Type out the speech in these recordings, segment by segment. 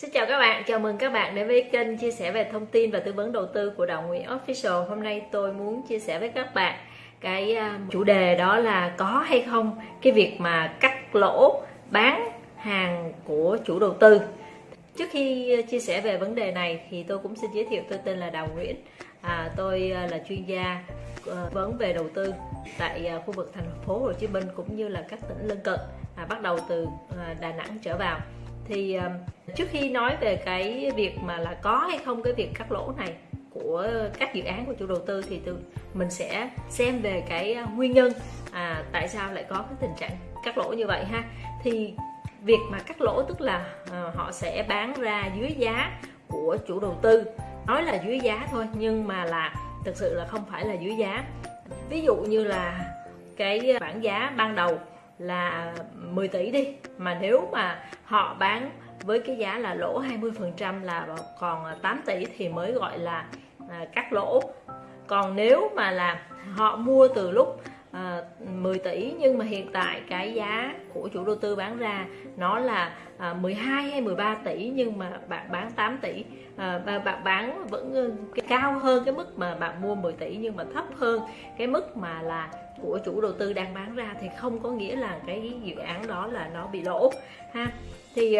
Xin chào các bạn, chào mừng các bạn đến với kênh chia sẻ về thông tin và tư vấn đầu tư của Đào Nguyễn Official. Hôm nay tôi muốn chia sẻ với các bạn cái à, chủ đề đó là có hay không cái việc mà cắt lỗ bán hàng của chủ đầu tư. Trước khi à, chia sẻ về vấn đề này thì tôi cũng xin giới thiệu tôi tên là Đào Nguyễn. À, tôi à, là chuyên gia vấn về đầu tư tại khu vực thành phố Hồ Chí Minh cũng như là các tỉnh lân cận, à, bắt đầu từ Đà Nẵng trở vào thì ờ, trước khi nói về cái việc mà là có hay không cái việc cắt lỗ này của các dự án của chủ đầu tư thì từ mình sẽ xem về cái ờ, nguyên nhân à, tại sao lại có cái tình trạng cắt lỗ như vậy ha. Thì việc mà cắt lỗ tức là à, họ sẽ bán ra dưới giá của chủ đầu tư. Nói là dưới giá thôi nhưng mà là thực sự là không phải là dưới giá. Ví dụ như là cái bảng giá ban đầu là 10 tỷ đi. Mà nếu mà họ bán với cái giá là lỗ 20% là còn à, 8 tỷ thì mới gọi là à, cắt lỗ. Còn nếu mà là họ mua từ lúc à, 10 tỷ nhưng mà hiện tại cái giá của chủ đầu tư bán ra nó là à, 12 hay 13 tỷ nhưng mà bạn bán 8 tỷ. À, và bạn bán vẫn ờ, cao hơn cái mức mà bạn mua 10 tỷ nhưng mà thấp hơn cái mức mà là của chủ đầu tư đang bán ra thì không có nghĩa là cái dự án đó là nó bị lỗ ha. Thì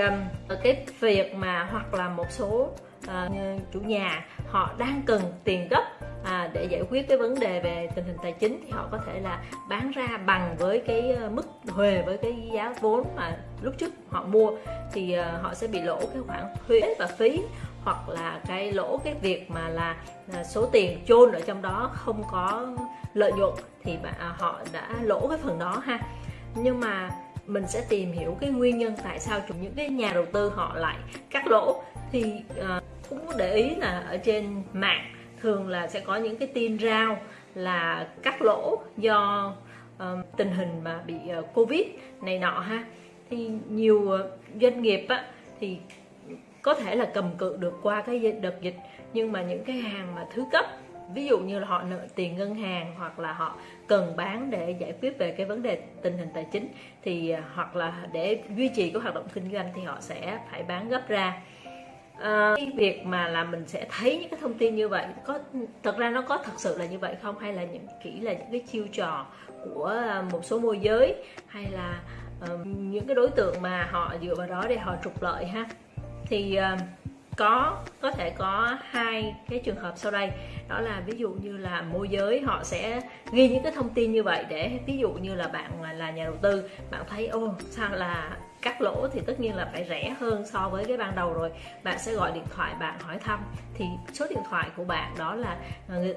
cái việc mà hoặc là một số uh, chủ nhà họ đang cần tiền gấp à, để giải quyết cái vấn đề về tình hình tài chính thì họ có thể là bán ra bằng với cái ờ, mức huề với cái giá vốn mà lúc trước họ mua. Thì uh, họ sẽ bị lỗ cái khoản thuế và phí hoặc là cái lỗ cái việc mà là ờ, số tiền chôn ở trong đó không có lợi nhuận thì à, họ đã lỗ cái phần đó ha. Nhưng mà mình sẽ tìm hiểu cái nguyên nhân tại sao chúng những cái nhà đầu tư họ lại cắt lỗ. Thì uh, cũng để ý là ở trên mạng thường là sẽ có những cái tin rao là cắt lỗ do um, tình hình mà bị uh, covid này nọ ha. Thì nhiều uh, doanh nghiệp á, thì có thể là cầm cự được qua cái đợt dịch nhưng mà những cái hàng mà thứ cấp ví dụ như là họ nợ tiền ngân hàng hoặc là họ cần bán để giải quyết về cái vấn đề tình hình tài chính thì ờ, hoặc là để duy trì cái hoạt động kinh doanh thì họ sẽ phải bán gấp ra à, cái việc mà là mình sẽ thấy những cái thông tin như vậy có thật ra nó có thật sự là như vậy không? Hay là những kỹ là những cái chiêu trò của ờ, một số môi giới? Hay là uh, những cái đối tượng mà họ dựa vào đó để họ trục lợi ha? Thì uh, có có thể có hai cái trường hợp sau đây. Đó là ví dụ như là môi giới họ sẽ ghi những cái thông tin như vậy để ví dụ như là bạn là nhà đầu tư bạn thấy ô sao là cắt lỗ thì tất nhiên là phải rẻ hơn so với cái ban đầu rồi. Bạn sẽ gọi điện thoại, bạn hỏi thăm. Thì số điện thoại của bạn đó là ờ,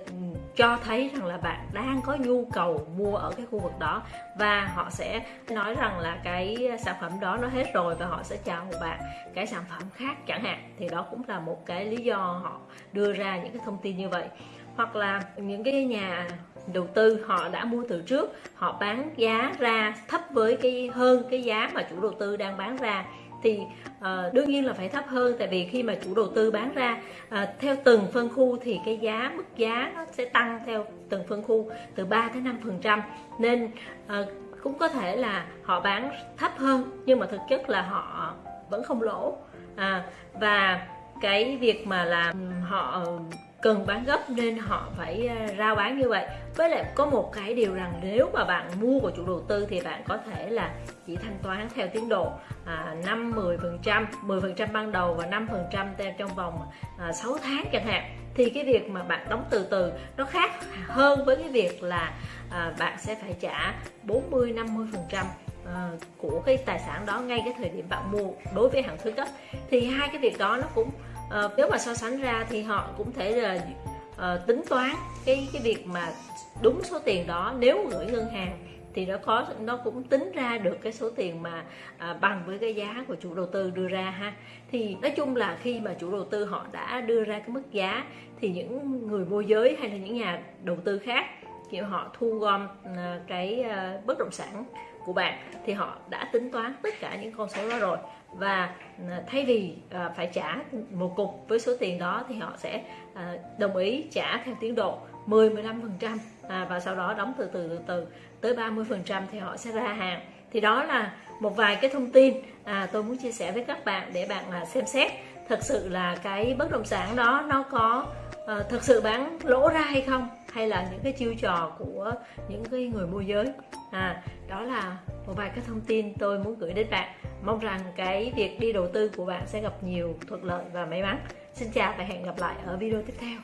cho thấy rằng là bạn đang có nhu cầu mua ở cái khu vực đó và họ sẽ nói rằng là cái sản phẩm đó nó hết rồi và họ sẽ chào một bạn cái sản phẩm khác chẳng hạn. Thì đó cũng là một cái lý do họ đưa ra những cái thông tin như vậy hoặc là những cái nhà đầu tư họ đã mua từ trước họ bán giá ra thấp với cái hơn cái giá mà chủ đầu tư đang bán ra thì uh, đương nhiên là phải thấp hơn. Tại vì khi mà chủ đầu tư bán ra uh, theo từng phân khu thì cái giá mức giá nó sẽ tăng theo từng phân khu từ 3 tới 5 phần trăm. Nên uh, cũng có thể là họ bán thấp hơn nhưng mà thực chất là họ vẫn không lỗ. À, và cái việc mà làm họ cần bán gấp nên họ phải ờ, rao bán như vậy. Với lại có một cái điều rằng nếu mà bạn mua của chủ đầu tư thì bạn có thể là chỉ thanh toán theo tiến độ à, 5 10 phần trăm 10 phần trăm ban đầu và 5 phần trăm trong vòng à, 6 tháng chẳng hạn. Thì cái việc mà bạn đóng từ từ nó khác hơn với cái việc là à, bạn sẽ phải trả 40 50 phần trăm à, của cái tài sản đó ngay cái thời điểm bạn mua đối với hàng thứ cấp. Thì hai cái việc đó nó cũng à, nếu mà so sánh ra thì họ cũng thể là à, tính toán cái cái việc mà đúng số tiền đó. Nếu gửi ngân hàng thì nó có nó cũng tính ra được cái số tiền mà à, bằng với cái giá của chủ đầu tư đưa ra ha. Thì nói chung là khi mà chủ đầu tư họ đã đưa ra cái mức giá thì những người môi giới hay là những nhà đầu tư khác kiểu họ thu gom à, cái à, bất động sản của bạn thì họ đã tính toán tất cả những con số đó rồi. Và ờ, thay vì ờ, phải trả một cục với số tiền đó thì họ sẽ ờ, đồng ý trả theo tiến độ 10 15 phần trăm à, và sau đó đóng từ từ từ từ tới 30 phần trăm thì họ sẽ ra hàng. Thì đó là một vài cái thông tin à, tôi muốn chia sẻ với các bạn để bạn à, xem xét thật sự là cái bất động sản đó nó có ờ, uh, thực sự bán lỗ ra hay không? Hay là những cái chiêu trò của những cái người môi giới? À đó là một vài cái thông tin tôi muốn gửi đến bạn. Mong rằng cái việc đi đầu tư của bạn sẽ gặp nhiều thuận lợi và may mắn. Xin chào và hẹn gặp lại ở video tiếp theo.